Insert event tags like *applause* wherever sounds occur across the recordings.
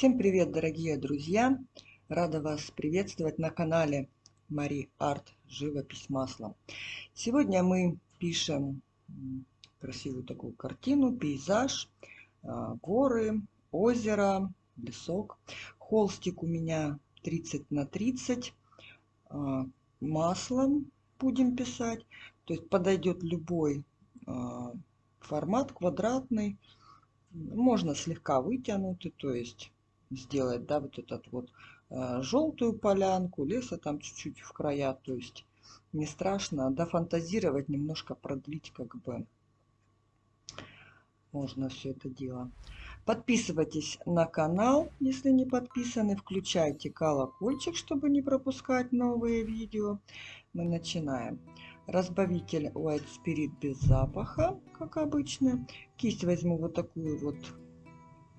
Всем привет, дорогие друзья! Рада вас приветствовать на канале Мари Арт Живопись маслом. Сегодня мы пишем красивую такую картину, пейзаж, а, горы, озеро, лесок. Холстик у меня 30 на 30. А, маслом будем писать. То есть подойдет любой а, формат, квадратный. Можно слегка вытянутый, то есть сделать, да, вот этот вот э, желтую полянку, леса там чуть-чуть в края, то есть не страшно, дофантазировать, немножко продлить, как бы можно все это дело. Подписывайтесь на канал, если не подписаны, включайте колокольчик, чтобы не пропускать новые видео. Мы начинаем. Разбавитель White Spirit без запаха, как обычно. Кисть возьму вот такую вот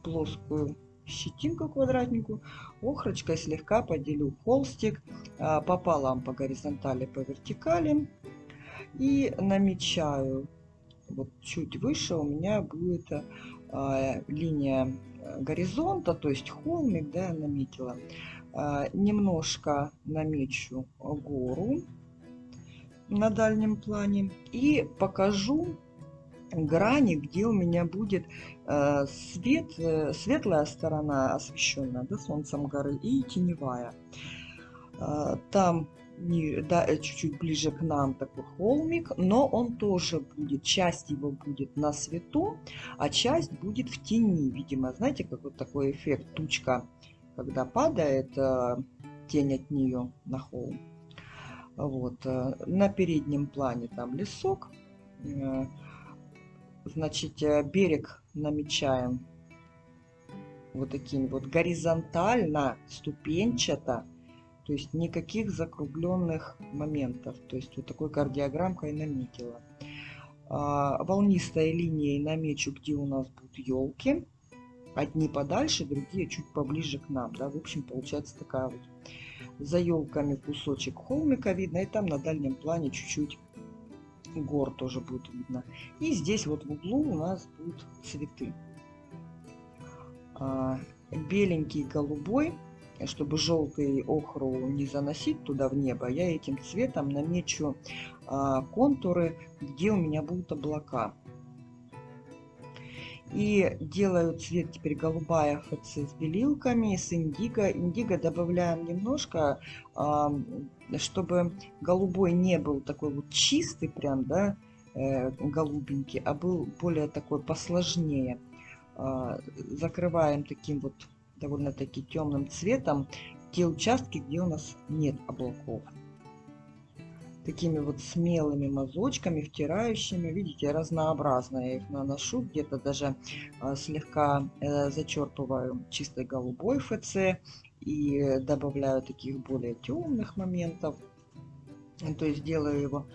плоскую щетинку квадратнику, охрочкой слегка поделю холстик а, пополам по горизонтали, по вертикали и намечаю. Вот чуть выше у меня будет а, линия горизонта, то есть холмик, да, я наметила. А, немножко намечу гору на дальнем плане и покажу грани, где у меня будет э, свет, э, светлая сторона освещенная да, солнцем горы и теневая. Э, там да, чуть-чуть ближе к нам такой холмик, но он тоже будет, часть его будет на свету, а часть будет в тени. Видимо, знаете, как вот такой эффект тучка, когда падает тень от нее на холм. Вот. На переднем плане там лесок, Значит, э, берег намечаем вот таким вот горизонтально, ступенчато. То есть никаких закругленных моментов. То есть вот такой кардиограммкой наметила. А, волнистой линией намечу, где у нас будут елки. Одни подальше, другие чуть поближе к нам. Да? В общем, получается такая вот за елками кусочек холмика видно. И там на дальнем плане чуть-чуть гор тоже будет видно. И здесь вот в углу у нас будут цветы. А, беленький, голубой, чтобы желтый охру не заносить туда в небо, я этим цветом намечу а, контуры, где у меня будут облака. И делаю цвет теперь голубая ФЦ с белилками, с индиго. Индиго добавляем немножко, чтобы голубой не был такой вот чистый прям, да, э, голубенький, а был более такой посложнее. А, закрываем таким вот довольно-таки темным цветом те участки, где у нас нет облаков такими вот смелыми мазочками, втирающими. Видите, разнообразно я их наношу. Где-то даже э, слегка э, зачерпываю чистой голубой ФЦ и добавляю таких более темных моментов. То есть делаю его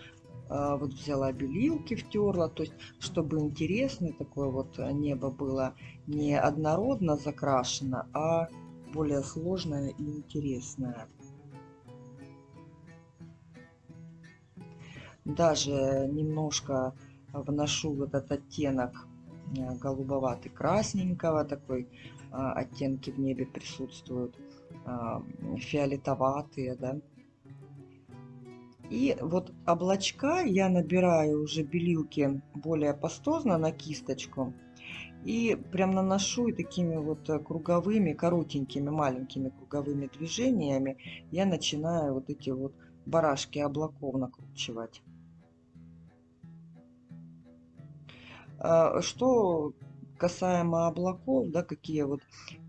э, вот взяла белилки, втерла, то есть чтобы интересное такое вот небо было не однородно закрашено, а более сложное и интересное. Даже немножко вношу вот этот оттенок э, голубоватый красненького такой а, оттенки в небе присутствуют а, фиолетоватые да. И вот облачка я набираю уже белилки более пастозно на кисточку и прям наношу и такими вот круговыми коротенькими маленькими круговыми движениями я начинаю вот эти вот барашки облаков накручивать что касаемо облаков, да, какие вот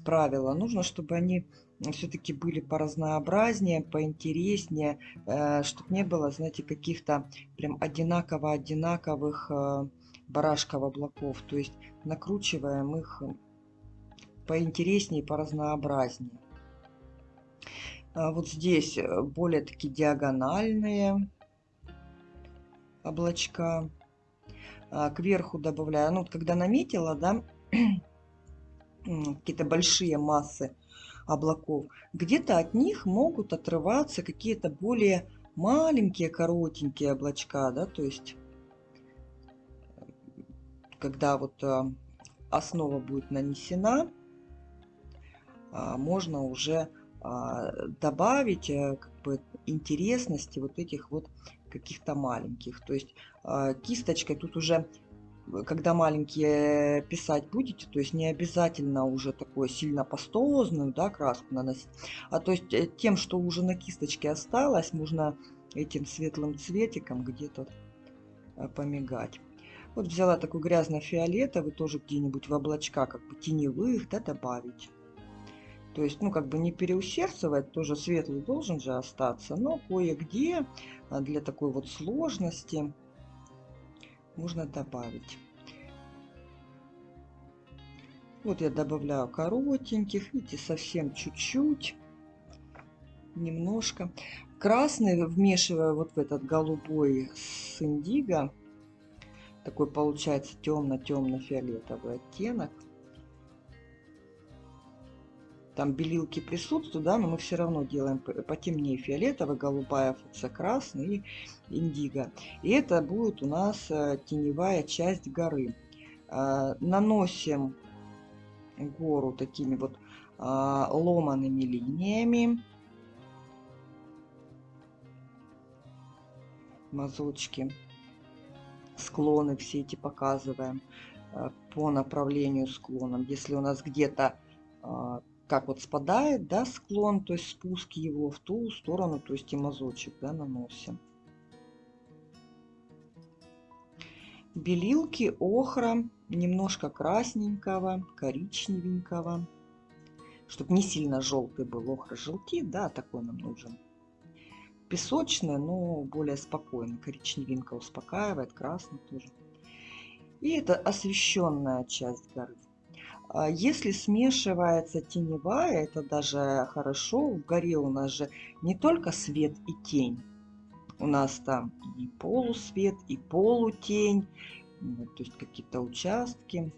правила, нужно, чтобы они все-таки были поразнообразнее, поинтереснее, э, чтобы не было, знаете, каких-то прям одинаково-одинаковых э, барашков облаков. То есть накручиваем их поинтереснее, поразнообразнее. А вот здесь э, более такие диагональные облачка. А, кверху добавляю. Ну, когда наметила, да, *clears throat* какие-то большие массы облаков, где-то от них могут отрываться какие-то более маленькие, коротенькие облачка, да, то есть, когда вот а, основа будет нанесена, а, можно уже добавить э, как бы интересности вот этих вот каких-то маленьких. То есть а, кисточкой тут уже когда маленькие писать будете, то есть не обязательно уже такую сильно пастозную да, краску наносить, а то есть э, тем, что уже на кисточке осталось, можно этим светлым цветиком где-то э, помигать. Вот взяла такой грязно-фиолетовый, тоже где-нибудь в облачка, как бы теневых, да, добавить. То есть, ну, как бы не переусердствовать, тоже светлый должен же остаться, но кое-где э, для такой вот сложности можно добавить. Вот я добавляю коротеньких, видите, совсем чуть-чуть, немножко. Красный вмешиваю вот в этот голубой с индиго. Такой получается темно-темно-фиолетовый оттенок. Там белилки присутствуют, да, но мы все равно делаем потемнее фиолетовый, голубая ФЦ красный и индиго. И это будет у нас э, теневая часть горы. Э, наносим гору такими вот а, ломаными линиями. Мазочки, склоны все эти показываем а, по направлению склоном. Если у нас где-то а, как вот спадает, да, склон, то есть спуск его в ту сторону, то есть и мазочек, да, наносим. белилки, охра, немножко красненького, коричневенького, чтобы не сильно желтый был. Охра желтит, да, такой нам нужен. Песочный, но более спокойный. Коричневинка успокаивает, красный тоже. И это освещенная часть горы. А если смешивается теневая, это даже хорошо. В горе у нас же не только свет и тень, у нас там и полусвет, и полутень, то есть какие-то участки.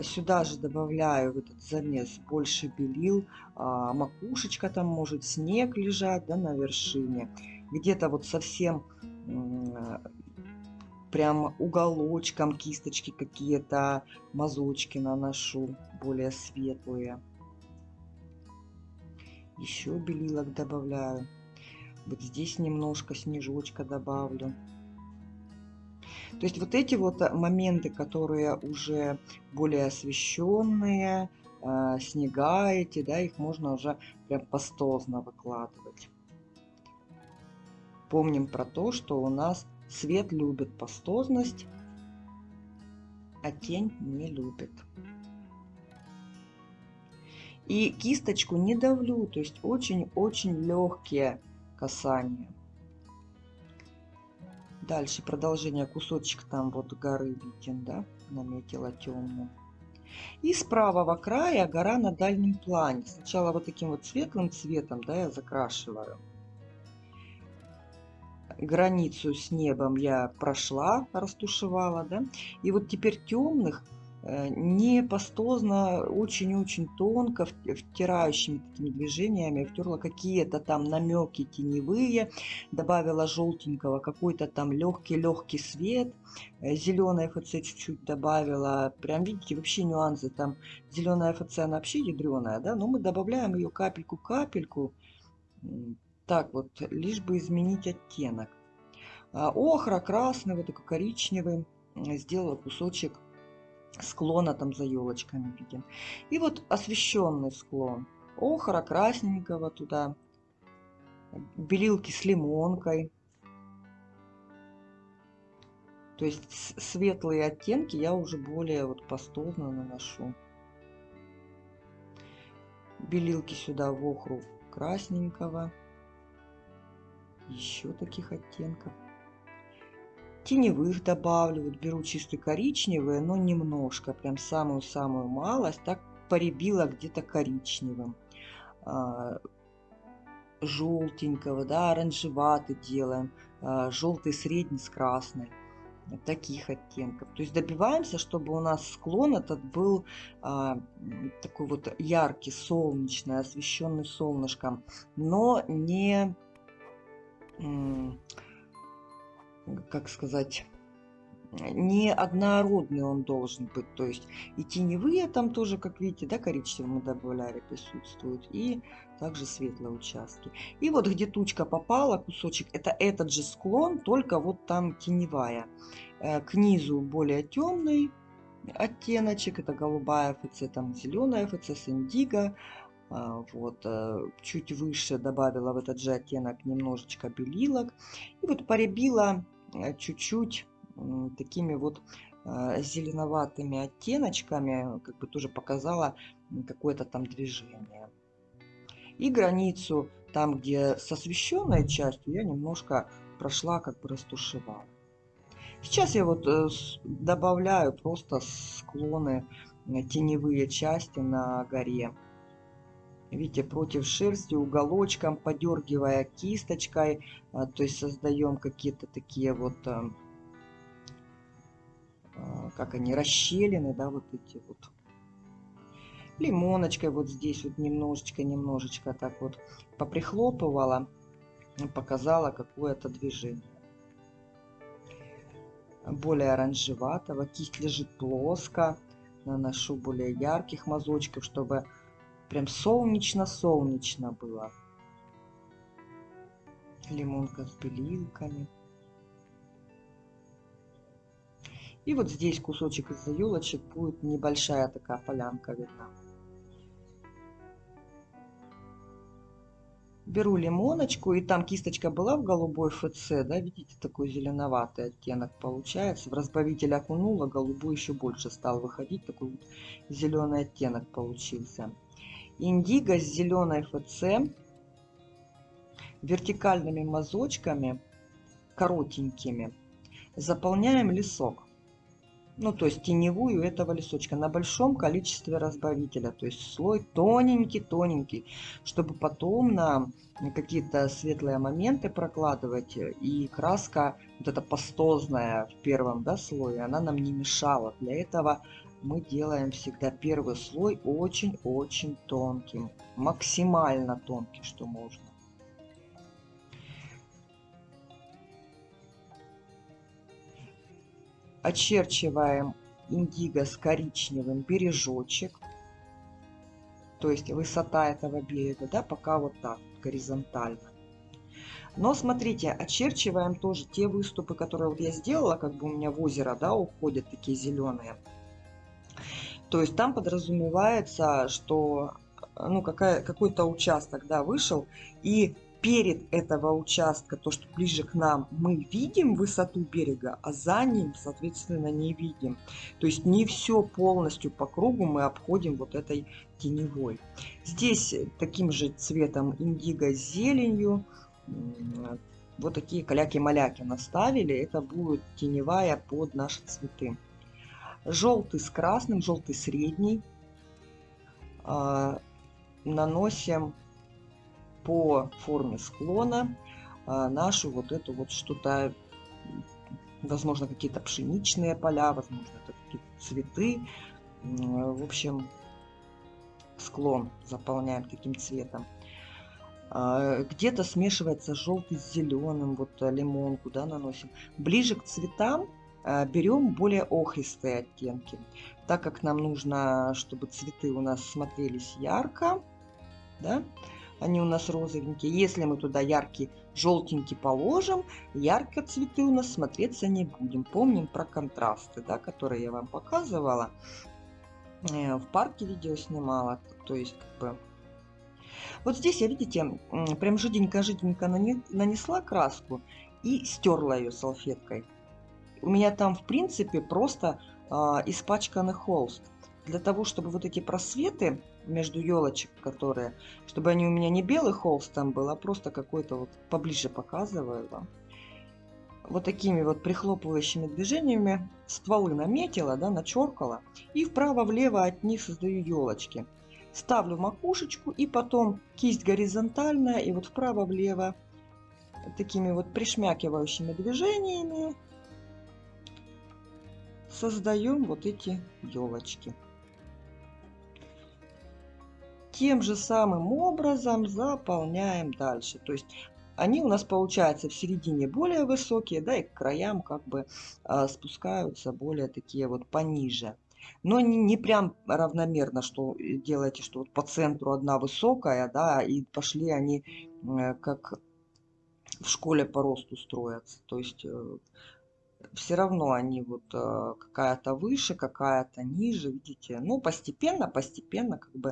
Сюда же добавляю в этот замес больше белил, а, макушечка там может снег лежать да, на вершине. Где-то вот совсем прям уголочком кисточки какие-то, мазочки наношу более светлые. Еще белилок добавляю. Вот здесь немножко снежочка добавлю. То есть вот эти вот моменты, которые уже более освещенные, э, снега эти, да, их можно уже прям пастозно выкладывать. Помним про то, что у нас свет любит пастозность, а тень не любит. И кисточку не давлю, то есть очень-очень легкие касание. Дальше продолжение кусочек там вот горы виден, да, наметила темным. И с правого края гора на дальнем плане. Сначала вот таким вот светлым цветом, да, я закрашиваю. Границу с небом я прошла, растушевала, да. И вот теперь темных Э, не пастозно, очень-очень тонко, втирающими такими движениями, втерла какие-то там намеки теневые, добавила желтенького, какой-то там легкий-легкий свет, э, зеленая ФЦ чуть-чуть добавила, прям видите, вообще нюансы, там. Зеленая ФЦ, она вообще ядреная, да, но мы добавляем ее капельку-капельку, так вот, лишь бы изменить оттенок. А, охра, красный, вот такой коричневый, сделала кусочек склона там за елочками видим. И вот освещенный склон. Охра красненького туда. Белилки с лимонкой. То есть светлые оттенки я уже более вот пастозно наношу. Белилки сюда в охру красненького. Еще таких оттенков теневых добавлю. Беру чисто коричневые, но немножко, прям самую-самую малость. Так поребила где-то коричневым. А, желтенького, да, оранжеватый делаем. А, желтый средний с красной таких оттенков. То есть добиваемся, чтобы у нас склон этот был а, такой вот яркий, солнечный, освещенный солнышком, но не как сказать, не однородный он должен быть. То есть и теневые там тоже, как видите, да, коричневые мы добавляли, присутствуют. И также светлые участки. И вот где тучка попала, кусочек, это этот же склон, только вот там теневая. Э, к низу более темный оттеночек, это голубая ФЦ, там зеленая ФЦ с индиго. А, вот, э, чуть выше добавила в этот же оттенок немножечко белилок. И вот поребила э, чуть-чуть такими вот а, зеленоватыми оттеночками, как бы тоже показала какое-то там движение. И границу, там где с освещенной частью, я немножко прошла, как бы растушевала. Сейчас я вот э, добавляю просто склоны, э, теневые части на горе. Видите, против шерсти, уголочком, подергивая кисточкой, а, то есть создаем какие-то такие вот а, как они, расщелины, да, вот эти вот. Лимоночкой вот здесь вот немножечко-немножечко так вот поприхлопывала, показала какое-то движение. Более оранжеватого, кисть лежит плоско, наношу более ярких мазочков, чтобы прям солнечно-солнечно было. Лимонка с белилками. И вот здесь кусочек из-за елочек будет небольшая такая полянка видна. Беру лимоночку, и там кисточка была в голубой ФЦ, да, видите, такой зеленоватый оттенок получается. В разбавитель окунула, голубой еще больше стал выходить, такой вот зеленый оттенок получился. Индиго с зеленой ФЦ, вертикальными мазочками, коротенькими, заполняем лесок. Ну то есть теневую этого лесочка на большом количестве разбавителя. То есть слой тоненький тоненький чтобы потом на какие-то светлые моменты прокладывать. И краска вот эта пастозная в первом да, слое она нам не мешала. Для этого мы делаем всегда первый слой очень-очень тонким максимально тонкий что можно очерчиваем индиго с коричневым бережочек. То есть высота этого берега, да, пока вот так, горизонтально. Но смотрите, очерчиваем тоже те выступы, которые вот я сделала, как бы у меня в озеро, да, уходят такие зеленые. То есть там подразумевается, что ну, какой-то участок, да, вышел, и перед этого участка, то, что ближе к нам, мы видим высоту берега, а за ним, соответственно, не видим. То есть не все полностью по кругу мы обходим вот этой теневой. Здесь таким же цветом индиго с зеленью, вот такие каляки-маляки наставили, это будет теневая под наши цветы. Желтый с красным, желтый средний. А, наносим по форме склона а, нашу вот эту вот что-то, возможно, какие-то пшеничные поля, возможно, это какие-то цветы. В общем, склон заполняем таким цветом. А, где-то смешивается желтый с зеленым, вот э, лимон куда наносим. Ближе к цветам берем более охристые оттенки, так как нам нужно, чтобы цветы у нас смотрелись ярко, да, они у нас розовенькие. Если мы туда яркий желтенький положим, ярко цветы у нас смотреться не будем. Помним про контрасты, да, которые я вам показывала. Э, в парке видео снимала. То есть, как бы... Вот здесь я, видите, прям жиденько-жиденько нанесла краску и стерла ее салфеткой. У меня там, в принципе, просто э, испачканный холст. Для того, чтобы вот эти просветы между елочек, которые, чтобы они у меня не белый холст там был, а просто какой-то вот поближе показываю вам. Вот такими вот прихлопывающими движениями стволы наметила, да, начеркала. И вправо-влево от них создаю елочки. Ставлю макушечку и потом кисть горизонтальная и вот вправо-влево такими вот пришмякивающими движениями создаем вот эти елочки тем же самым образом заполняем дальше. То есть они у нас получаются в середине более высокие, да, и к краям как бы а, спускаются более такие вот пониже. Но не, не прям равномерно, что делаете, что вот по центру одна высокая, да, и пошли они э, как в школе по росту строятся. То есть э, все равно они вот э, какая-то выше, какая-то ниже, видите. Ну, постепенно, постепенно, как бы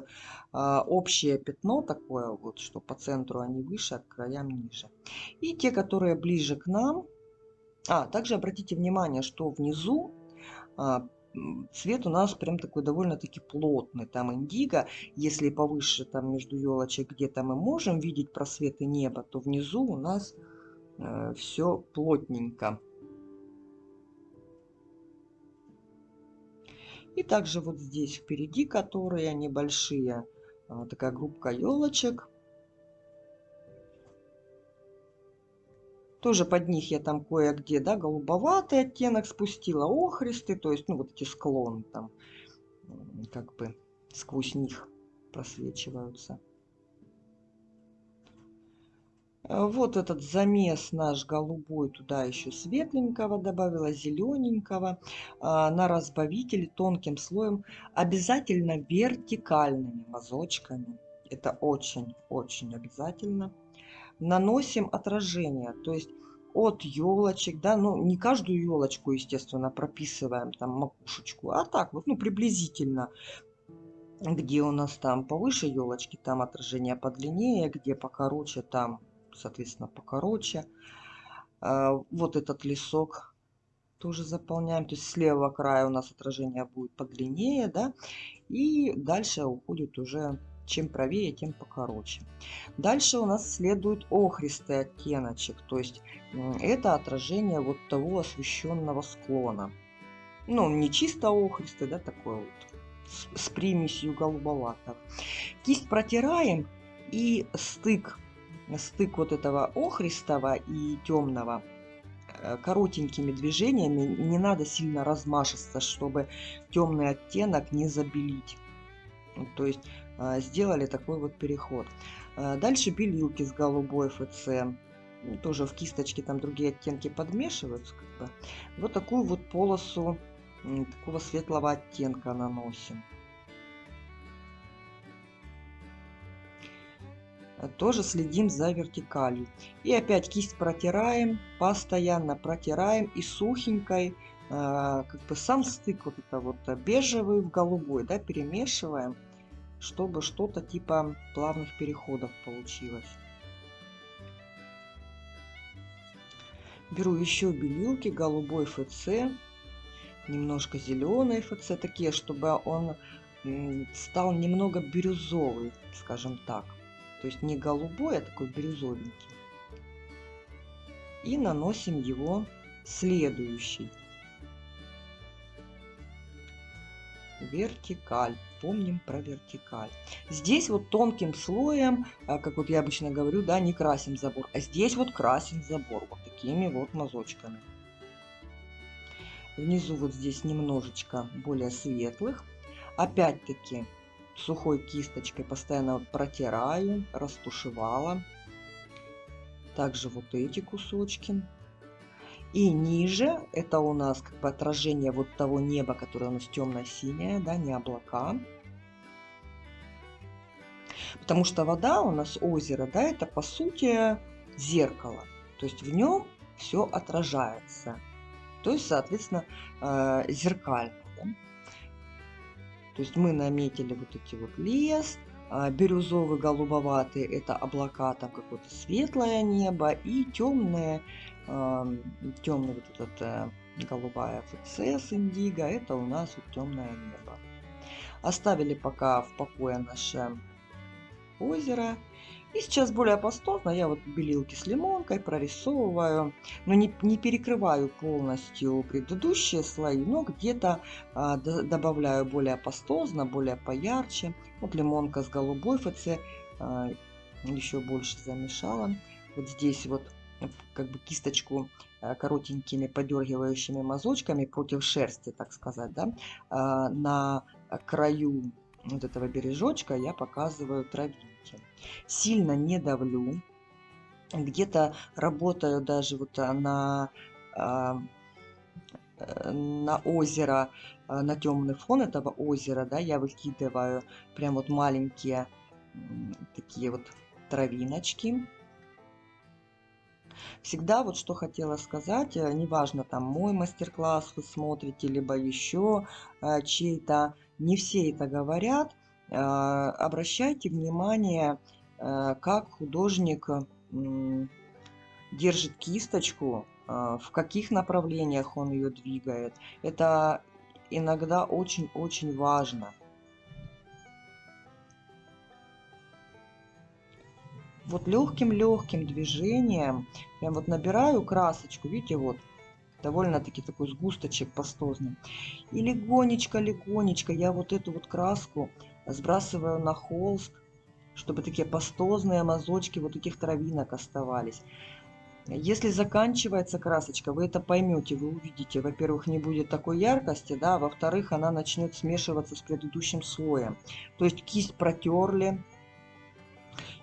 э, общее пятно такое вот, что по центру они выше, а к краям ниже. И те, которые ближе к нам. А, также обратите внимание, что внизу а, цвет у нас прям такой довольно-таки плотный. Там индиго, если повыше там между елочек где-то мы можем видеть просветы неба, то внизу у нас э, все плотненько. И также вот здесь впереди, которые небольшие, а, такая группка елочек. Тоже под них я там кое-где, да, голубоватый оттенок спустила, охристый, то есть, ну, вот эти склоны там, как бы сквозь них просвечиваются. Вот этот замес наш голубой, туда еще светленького добавила, зелененького. А, на разбавителе тонким слоем, обязательно вертикальными мазочками. Это очень-очень обязательно. Наносим отражение, то есть от елочек, да, ну не каждую елочку, естественно, прописываем там макушечку, а так вот, ну приблизительно где у нас там повыше елочки, там отражение подлиннее, где покороче, там соответственно, покороче. А, вот этот лесок тоже заполняем. То есть с левого края у нас отражение будет подлиннее, да, и дальше уходит уже чем правее, тем покороче. Дальше у нас следует охристый оттеночек, то есть это отражение вот того освещенного склона. Ну, не чисто охристый, да, такой вот, с, с примесью голубоватого. Кисть протираем и стык стык вот этого охристого и темного э, коротенькими движениями, не надо сильно размашисто, чтобы темный оттенок не забелить. То есть э, сделали такой вот переход. Э, дальше белилки с голубой ФЦ. Тоже в кисточке там другие оттенки подмешиваются. Как бы. Вот такую вот полосу такого светлого оттенка наносим. Тоже следим за вертикалью. И опять кисть протираем, постоянно протираем и сухенькой, а, как бы сам стык вот это вот бежевый в голубой, да, перемешиваем, чтобы что-то типа плавных переходов получилось. Беру еще белилки, голубой ФЦ, немножко зеленый ФЦ, такие, чтобы он стал немного бирюзовый, скажем так. То есть не голубой, а такой бирюзовенький. И наносим его следующий. Вертикаль. Помним про вертикаль. Здесь вот тонким слоем, а, как вот я обычно говорю, да, не красим забор. А здесь вот красим забор вот такими вот мазочками. Внизу вот здесь немножечко более светлых. Опять-таки сухой кисточкой постоянно протираю, растушевала. Также вот эти кусочки. И ниже это у нас как бы отражение вот того неба, которое у нас темно-синее, да, не облака. Потому что вода у нас, озеро, да, это по сути зеркало. То есть в нем все отражается. То есть, соответственно, э, зеркально. То есть мы наметили вот эти вот лес, а, бирюзовый, голубоватый – это облака, там какое-то светлое небо, и темное, темный вот этот э, голубая ФЦ с индиго – это у нас вот темное небо. Оставили пока в покое наше озеро. И сейчас более пастозно я вот белилки с лимонкой прорисовываю, но не, не перекрываю полностью предыдущие слои, но где-то а, добавляю более пастозно, более поярче. Вот лимонка с голубой ФЦ а, еще больше замешала. Вот здесь вот как бы кисточку а, коротенькими подергивающими мазочками против шерсти, так сказать, да, а, на краю вот этого бережочка я показываю травинки. Сильно не давлю. где-то работаю даже вот а, на, а, э, на озеро, а, на темный фон этого озера, да, я выкидываю прям вот маленькие такие вот травиночки. Всегда вот что хотела сказать, э, неважно там мой мастер-класс вы смотрите, либо еще э, чей-то, не все это говорят, обращайте внимание, как художник держит кисточку, а, в каких направлениях он ее двигает. Это иногда очень-очень важно. Вот легким-легким движением, прям вот набираю красочку, видите, вот, довольно-таки такой сгусточек пастозный. И легонечко-легонечко я вот эту вот краску сбрасываю на холст, чтобы такие пастозные мазочки вот таких травинок оставались. Если заканчивается красочка, вы это поймете, вы увидите. Во-первых, не будет такой яркости, да, во-вторых, она начнет смешиваться с предыдущим слоем. То есть кисть протерли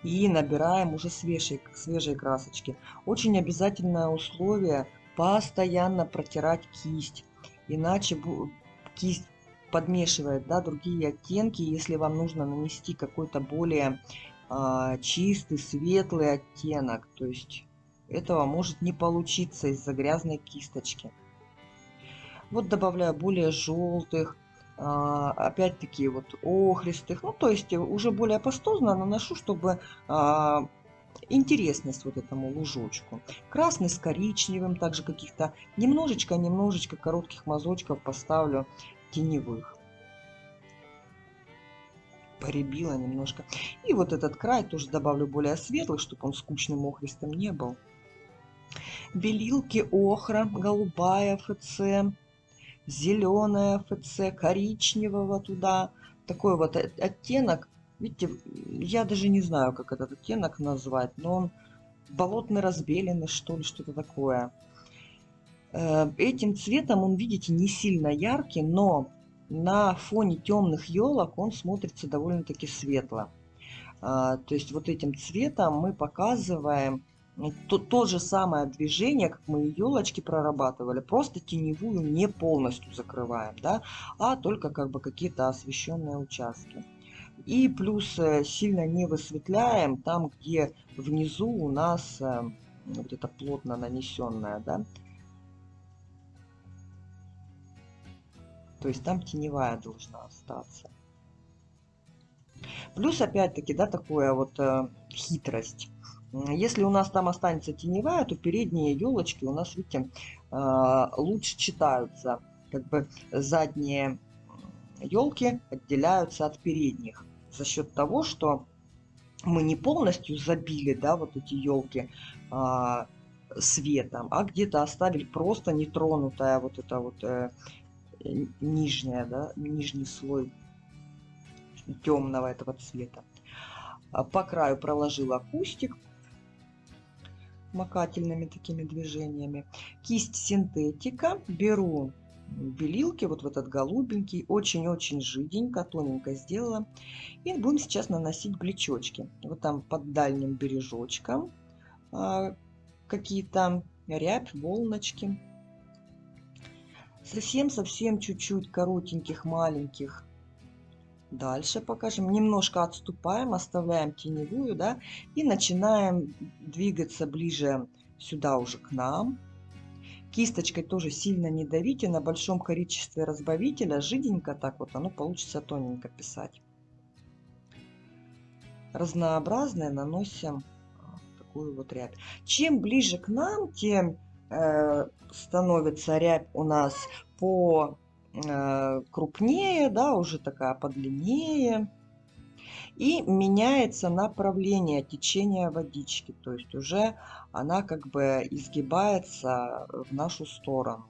и набираем уже свежие, свежие красочки. Очень обязательное условие постоянно протирать кисть, иначе кисть подмешивает да, другие оттенки, если вам нужно нанести какой-то более а, чистый, светлый оттенок. То есть этого может не получиться из-за грязной кисточки. Вот добавляю более желтых, а, опять-таки вот охристых, ну то есть уже более пастозно наношу, чтобы а, интересность вот этому лужочку. Красный с коричневым, также каких-то немножечко-немножечко коротких мазочков поставлю теневых. Поребила немножко. И вот этот край тоже добавлю более светлых, чтобы он скучным охристым не был. Белилки охра, голубая ФЦ, зеленая ФЦ, коричневого туда. Такой вот оттенок. Видите, я даже не знаю, как этот оттенок назвать, но он болотный разбеленный, что ли, что-то такое. Э, этим цветом он, видите, не сильно яркий, но на фоне темных елок он смотрится довольно-таки светло. А, то есть вот этим цветом мы показываем то, то же самое движение, как мы елочки прорабатывали, просто теневую не полностью закрываем, да, а только как бы какие-то освещенные участки. И плюс э, сильно не высветляем там, где внизу у нас э, вот это плотно нанесенное, да, То есть там теневая должна остаться. Плюс, опять-таки, да, такое вот э, хитрость. Если у нас там останется теневая, то передние елочки у нас, видите, э, лучше читаются. Как бы задние елки отделяются от передних за счет того, что мы не полностью забили, да, вот эти елки э, светом, а где-то оставили просто нетронутая вот эта вот э, нижняя, да, нижний слой темного этого цвета. А по краю проложила кустик макательными такими движениями. Кисть синтетика. Беру белилки, вот в этот голубенький, очень-очень жиденько, тоненько сделала. И будем сейчас наносить блечочки. Вот там под дальним бережочком а, какие-то рябь, волночки совсем-совсем чуть-чуть коротеньких, маленьких. Дальше покажем. Немножко отступаем, оставляем теневую, да, и начинаем двигаться ближе сюда уже к нам. Кисточкой тоже сильно не давите, на большом количестве разбавителя, жиденько так вот, оно получится тоненько писать. Разнообразное наносим такую вот рябь. Чем ближе к нам, тем становится рябь у нас по э, крупнее, да, уже такая подлиннее. И меняется направление течения водички, то есть уже она как бы изгибается в нашу сторону.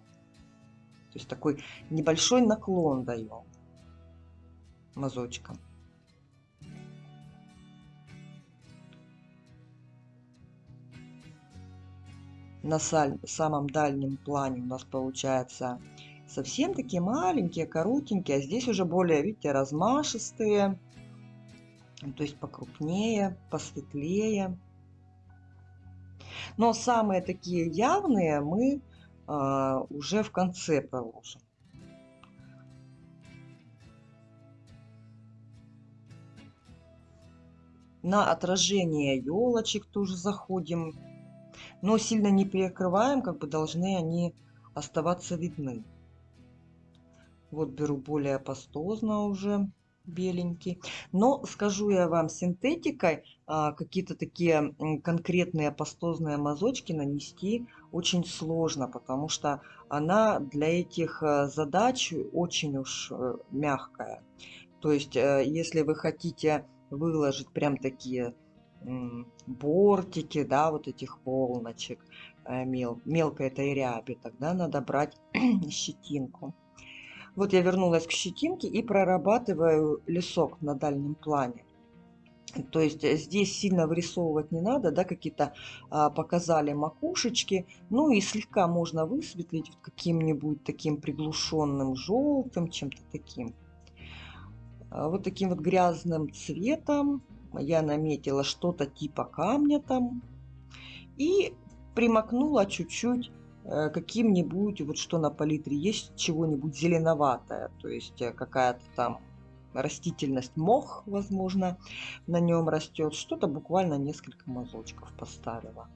То есть такой небольшой наклон даем мазочком. На самом дальнем плане у нас получается совсем такие маленькие, коротенькие, а здесь уже более, видите, размашистые, то есть покрупнее, посветлее. Но самые такие явные мы а, уже в конце проложим. На отражение елочек тоже заходим. Но сильно не перекрываем, как бы должны они оставаться видны. Вот беру более пастозно уже беленький. Но скажу я вам, синтетикой а, какие-то такие конкретные пастозные мазочки нанести очень сложно, потому что она для этих а, задач очень уж а, мягкая. То есть, а, если вы хотите выложить прям такие бортики, да, вот этих волночек э, мел, мелкой этой ряби, тогда надо брать *clears throat* щетинку. Вот я вернулась к щетинке и прорабатываю лесок на дальнем плане. То есть э, здесь сильно вырисовывать не надо, да, какие-то а, показали макушечки. Ну и слегка можно высветлить каким-нибудь таким приглушенным желтым, чем-то таким. А, вот таким вот грязным цветом я наметила что-то типа камня там. И примакнула чуть-чуть Э, каким-нибудь, вот что на палитре есть, чего-нибудь зеленоватое, то есть э, какая-то там растительность, мох, возможно, на нем растет. Что-то буквально несколько мазочков поставила.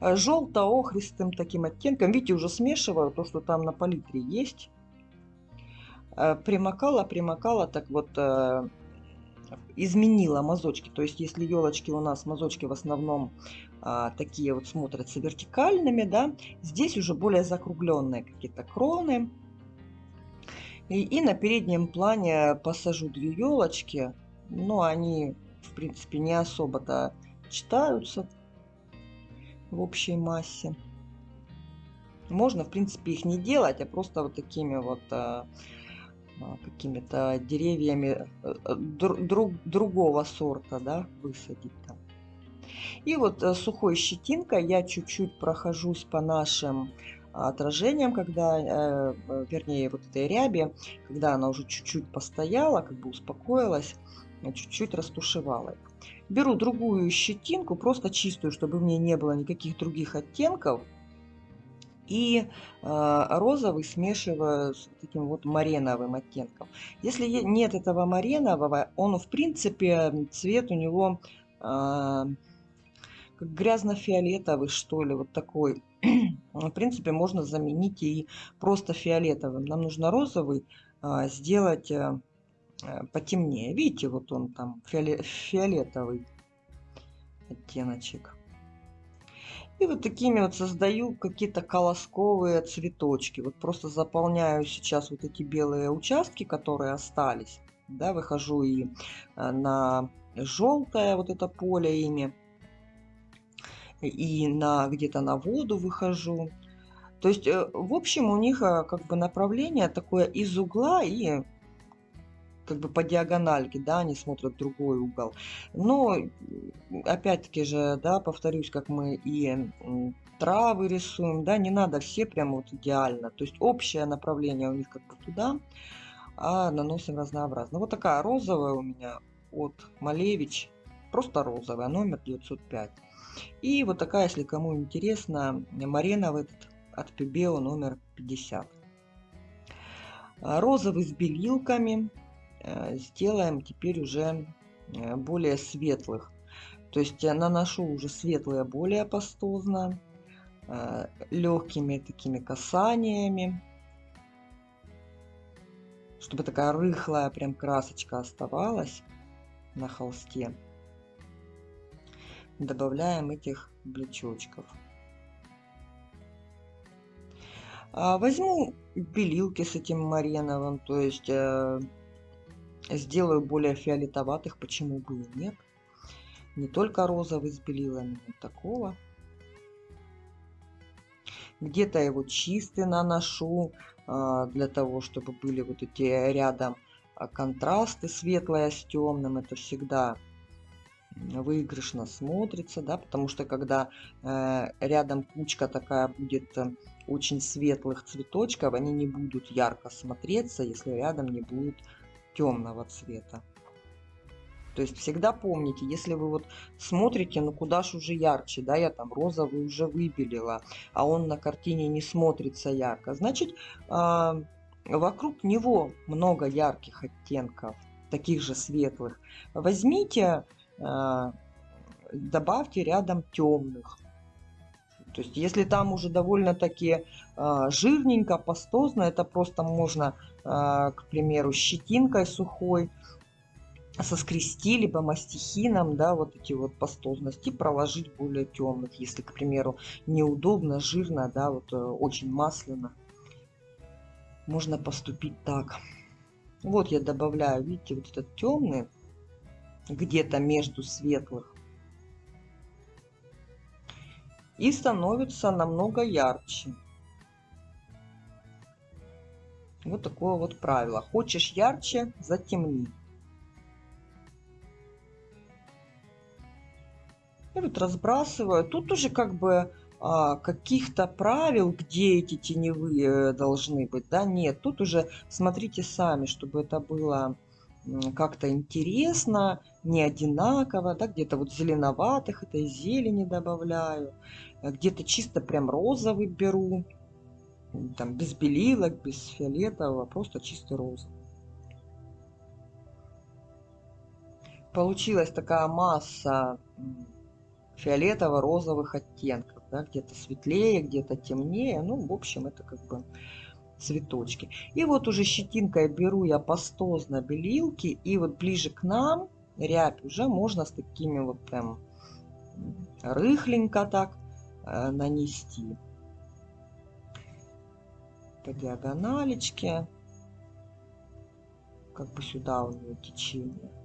Э, Желто-охристым таким оттенком. Видите, уже смешиваю то, что там на палитре есть. Примокала, примокала, так вот изменила мазочки. То есть, если елочки у нас мазочки в основном а, такие вот смотрятся вертикальными, да, здесь уже более закругленные какие-то кроны. И, и на переднем плане посажу две елочки, но они, в принципе, не особо-то читаются в общей массе. Можно, в принципе, их не делать, а просто вот такими вот а, какими-то деревьями э, э, друг, другого сорта, да, высадить там. И вот э, сухой щетинкой я чуть-чуть прохожусь по нашим отражениям, когда, вернее, вот этой ряби, когда она уже чуть-чуть постояла, как бы успокоилась, чуть-чуть растушевала. Беру другую щетинку, просто чистую, чтобы в ней не было никаких других оттенков, и э, розовый смешиваю с таким вот мареновым оттенком. Если нет этого маренового, он в принципе цвет у него э, как грязно-фиолетовый что ли, вот такой. *clears throat* в принципе можно заменить и просто фиолетовым. Нам нужно розовый э, сделать э, потемнее. Видите, вот он там фиолетовый оттеночек. И вот такими вот создаю какие-то колосковые цветочки. Вот просто заполняю сейчас вот эти белые участки, которые остались. Да, выхожу и э, на желтое вот это поле ими. И на где-то на воду выхожу. То есть, э, в общем, у них э, как бы направление такое из угла и как бы по диагональке, да, они смотрят в другой угол. Но, опять-таки же, да, повторюсь, как мы и травы рисуем, да, не надо все прямо вот идеально. То есть общее направление у них как бы туда, а наносим разнообразно. Вот такая розовая у меня от Малевич, просто розовая, номер 905. И вот такая, если кому интересно, Мареновый этот от Пибео номер 50. Розовый с белилками. Э, сделаем теперь уже э, более светлых. То есть я наношу уже светлые более пастозно, э, легкими такими касаниями, чтобы такая рыхлая прям красочка оставалась на холсте. Добавляем этих блечочков. А, возьму белилки с этим мареновым, то есть Сделаю более фиолетоватых, почему бы и нет. Не только розовый с белилами, но такого. Где-то его чистый наношу, а, для того, чтобы были вот эти рядом а, контрасты светлое с темным. Это всегда выигрышно смотрится, да, потому что когда э, рядом кучка такая будет э, очень светлых цветочков, они не будут ярко смотреться, если рядом не будет темного цвета. То есть всегда помните, если вы вот смотрите, ну куда ж уже ярче, да, я там розовый уже выбелила, а он на картине не смотрится ярко, значит, э, вокруг него много ярких оттенков, таких же светлых. Возьмите, э, добавьте рядом темных. То есть, если там уже довольно-таки э, жирненько, пастозно, это просто можно, э, к примеру, щетинкой сухой соскрести, либо мастихином, да, вот эти вот пастозности, проложить более темных, если, к примеру, неудобно, жирно, да, вот э, очень масляно. Можно поступить так. Вот я добавляю, видите, вот этот темный, где-то между светлых. И становится намного ярче. Вот такое вот правило. Хочешь ярче, затемни. И вот разбрасываю. Тут уже как бы а, каких-то правил, где эти теневые должны быть, да, нет. Тут уже смотрите сами, чтобы это было как-то интересно, не одинаково, да, где-то вот зеленоватых этой зелени добавляю, а где-то чисто прям розовый беру, там без белилок, без фиолетового, просто чистый розовый. Получилась такая масса фиолетово-розовых оттенков. Да, где-то светлее, где-то темнее. Ну, в общем, это как бы цветочки. И вот уже щетинкой беру я пастозно белилки. И вот ближе к нам рябь уже можно с такими вот прям рыхленько так э, нанести. По диагоналечке. Как бы сюда у нее течение.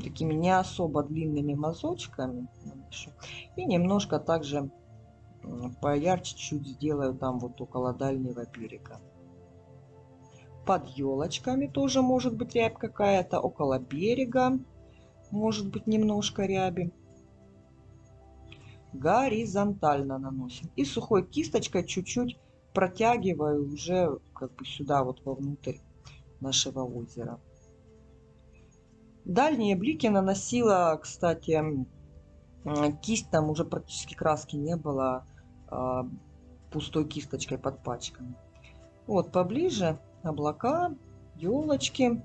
Такими не особо длинными мазочками. И немножко также поярче чуть сделаю там вот около дальнего берега. Под елочками тоже может быть рябь какая-то. Около берега может быть немножко ряби. Горизонтально наносим. И сухой кисточкой чуть-чуть протягиваю уже как бы сюда вот вовнутрь нашего озера. Дальние блики наносила, кстати, кисть, там уже практически краски не было, а, пустой кисточкой под пачками. Вот поближе облака, елочки,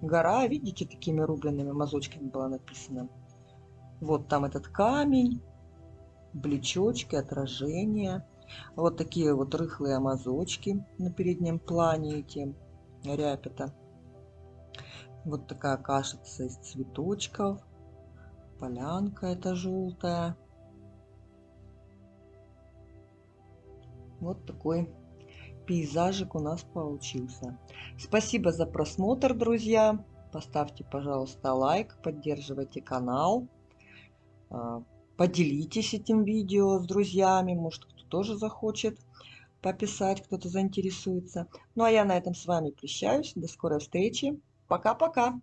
гора, видите, такими рубленными мазочками было написано. Вот там этот камень, блечочки, отражения. Вот такие вот рыхлые мазочки на переднем плане эти ряпята. Вот такая кашица из цветочков. Полянка это желтая. Вот такой пейзажик у нас получился. Спасибо за просмотр, друзья. Поставьте, пожалуйста, лайк, поддерживайте канал. А, поделитесь этим видео с друзьями. Может, кто тоже захочет пописать, кто-то заинтересуется. Ну, а я на этом с вами прощаюсь. До скорой встречи. Пока-пока.